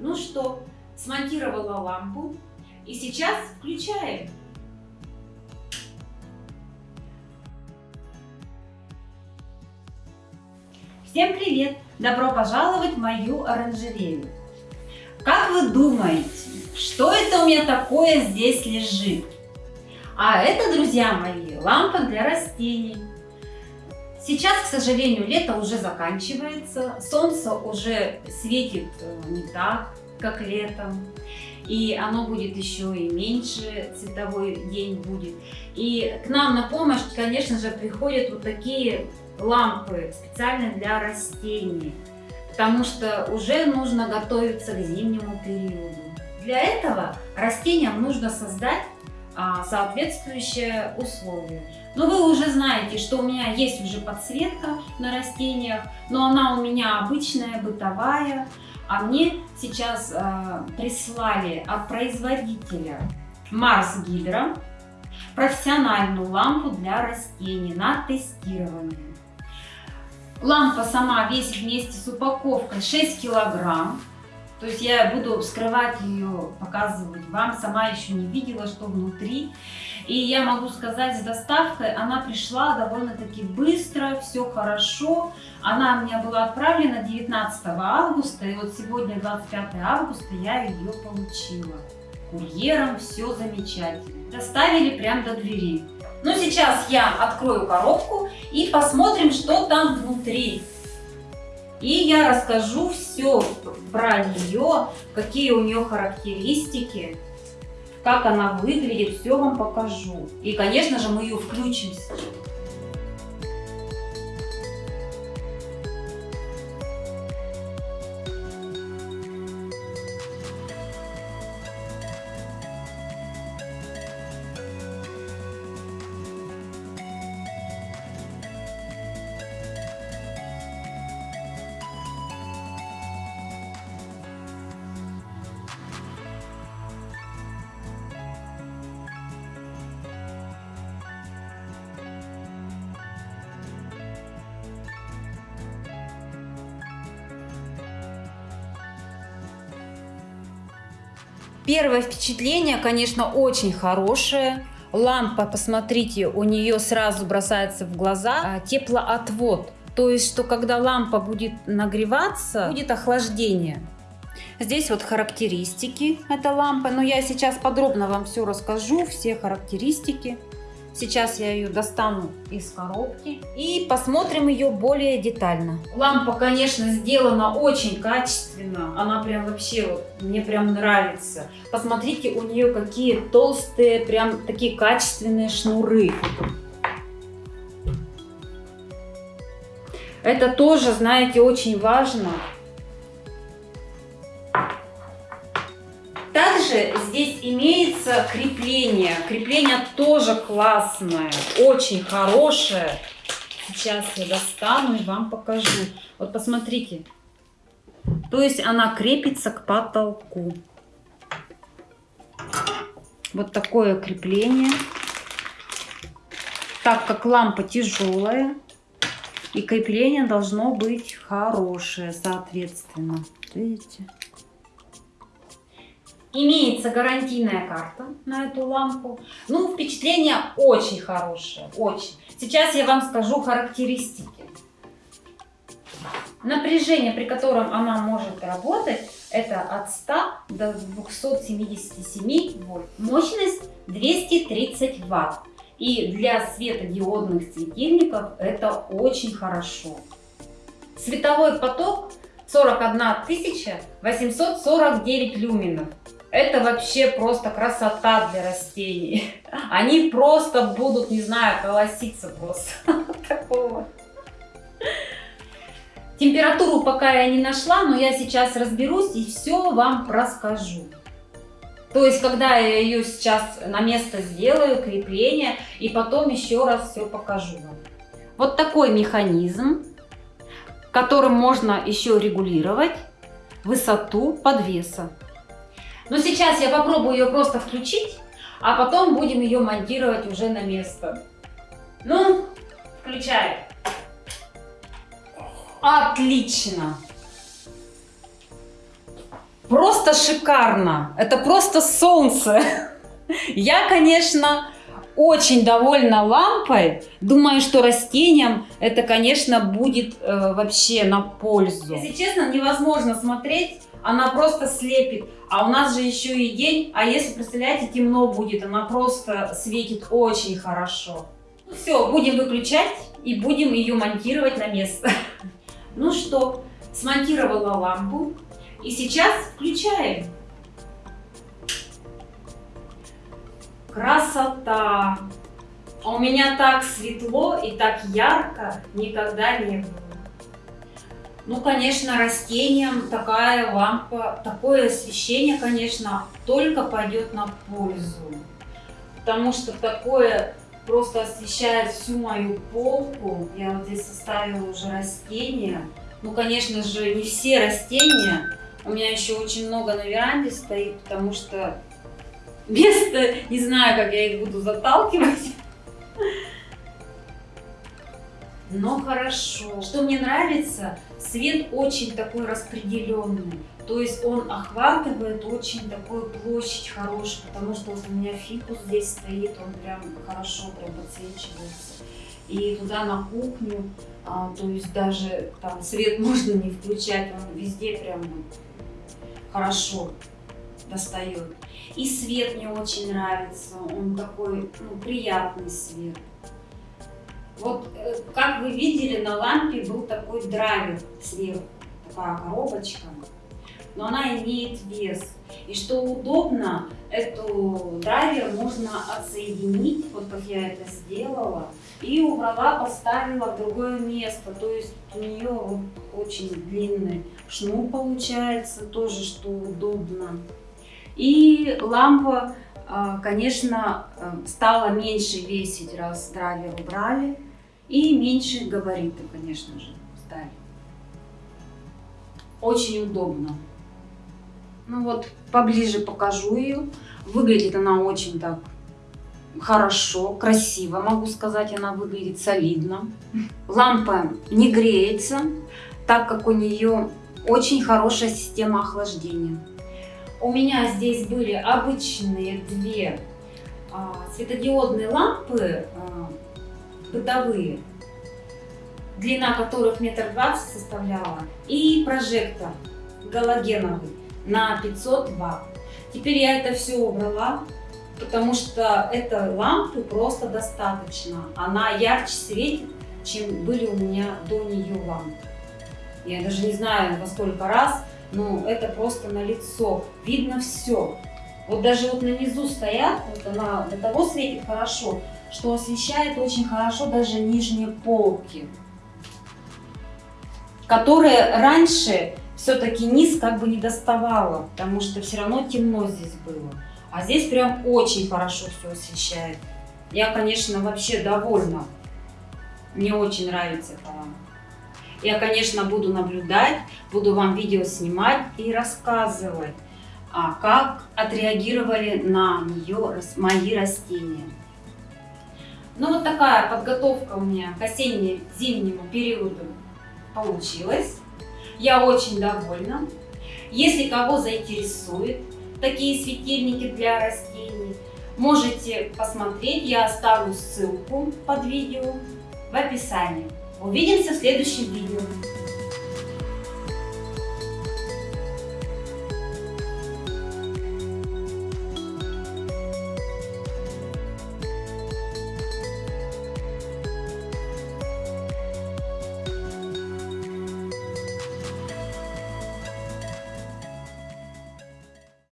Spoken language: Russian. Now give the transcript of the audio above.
Ну что, смонтировала лампу и сейчас включаем. Всем привет! Добро пожаловать в мою оранжерею. Как вы думаете, что это у меня такое здесь лежит? А это, друзья мои, лампа для растений. Сейчас, к сожалению, лето уже заканчивается, солнце уже светит э, не так, как летом, и оно будет еще и меньше, цветовой день будет. И к нам на помощь, конечно же, приходят вот такие лампы специально для растений, потому что уже нужно готовиться к зимнему периоду. Для этого растениям нужно создать а, соответствующие условия. Но вы уже знаете, что у меня есть уже подсветка на растениях, но она у меня обычная, бытовая. А мне сейчас э, прислали от производителя Марс Гидро профессиональную лампу для растений на тестирование. Лампа сама весит вместе с упаковкой 6 килограмм. То есть я буду вскрывать ее, показывать вам. Сама еще не видела, что внутри. И я могу сказать, с доставкой она пришла довольно-таки быстро, все хорошо. Она у меня была отправлена 19 августа, и вот сегодня 25 августа я ее получила. Курьером все замечательно. Доставили прямо до двери. Ну, сейчас я открою коробку и посмотрим, что там внутри. И я расскажу все про нее, какие у нее характеристики, как она выглядит, все вам покажу. И, конечно же, мы ее включим сейчас. Первое впечатление, конечно, очень хорошее. Лампа, посмотрите, у нее сразу бросается в глаза а, теплоотвод. То есть, что когда лампа будет нагреваться, будет охлаждение. Здесь вот характеристики этой лампы. Но я сейчас подробно вам все расскажу, все характеристики. Сейчас я ее достану из коробки и посмотрим ее более детально. Лампа, конечно, сделана очень качественно. Она прям вообще, вот, мне прям нравится. Посмотрите, у нее какие толстые, прям такие качественные шнуры. Это тоже, знаете, очень важно. Имеется крепление. Крепление тоже классное, очень хорошее. Сейчас я достану и вам покажу. Вот посмотрите. То есть она крепится к потолку. Вот такое крепление. Так как лампа тяжелая, и крепление должно быть хорошее, соответственно. Видите? Имеется гарантийная карта на эту лампу. Ну, впечатление очень хорошее, очень. Сейчас я вам скажу характеристики. Напряжение, при котором она может работать, это от 100 до 277 вольт. Мощность 230 ватт. И для светодиодных светильников это очень хорошо. Световой поток 41 849 люминов. Это вообще просто красота для растений. Они просто будут, не знаю, колоситься просто. Такого. Температуру пока я не нашла, но я сейчас разберусь и все вам расскажу. То есть, когда я ее сейчас на место сделаю, крепление, и потом еще раз все покажу вам. Вот такой механизм, которым можно еще регулировать высоту подвеса. Но сейчас я попробую ее просто включить, а потом будем ее монтировать уже на место. Ну, включаем. Отлично. Просто шикарно. Это просто солнце. Я, конечно, очень довольна лампой. Думаю, что растениям это, конечно, будет э, вообще на пользу. Если честно, невозможно смотреть, она просто слепит. А у нас же еще и день, а если, представляете, темно будет, она просто светит очень хорошо. Все, будем выключать и будем ее монтировать на место. Ну что, смонтировала лампу и сейчас включаем. Красота! А у меня так светло и так ярко никогда не было. Ну, конечно, растениям такая лампа, такое освещение, конечно, только пойдет на пользу. Потому что такое просто освещает всю мою полку. Я вот здесь составила уже растения. Ну, конечно же, не все растения. У меня еще очень много на веранде стоит, потому что место, не знаю, как я их буду заталкивать. Но хорошо. Что мне нравится, свет очень такой распределенный. То есть он охватывает очень такую площадь хорошую, потому что вот у меня фикус здесь стоит, он прям хорошо прям подсвечивается. И туда на кухню, а, то есть даже там свет можно не включать, он везде прям хорошо достает. И свет мне очень нравится, он такой ну, приятный свет. Вот э, как вы видели, на лампе был такой драйвер сверху, такая коробочка, но она имеет вес. И что удобно, эту драйвер можно отсоединить, вот как я это сделала, и убрала, поставила в другое место. То есть у нее очень длинный шнур получается, тоже что удобно. И лампа, конечно, э, стала меньше весить, раз драйвер убрали. И меньше габариты, конечно же, стали. Очень удобно. Ну вот, поближе покажу ее. Выглядит она очень так хорошо, красиво, могу сказать, она выглядит солидно. Лампа не греется, так как у нее очень хорошая система охлаждения. У меня здесь были обычные две а, светодиодные лампы а, бытовые, длина которых метр двадцать составляла, и прожектор галогеновый на 500 ватт. Теперь я это все убрала, потому что этой лампы просто достаточно. Она ярче светит, чем были у меня до нее лампы. Я даже не знаю во сколько раз, но это просто на лицо. Видно все. Вот даже вот на низу стоят, вот она до того светит хорошо, что освещает очень хорошо даже нижние полки, которые раньше все-таки низ как бы не доставало, потому что все равно темно здесь было. А здесь прям очень хорошо все освещает. Я, конечно, вообще довольна. Мне очень нравится эта лампа. Я, конечно, буду наблюдать, буду вам видео снимать и рассказывать, а как отреагировали на нее мои растения. Ну вот такая подготовка у меня к осенне-зимнему периоду получилась. Я очень довольна. Если кого заинтересует такие светильники для растений, можете посмотреть. Я оставлю ссылку под видео в описании. Увидимся в следующем видео.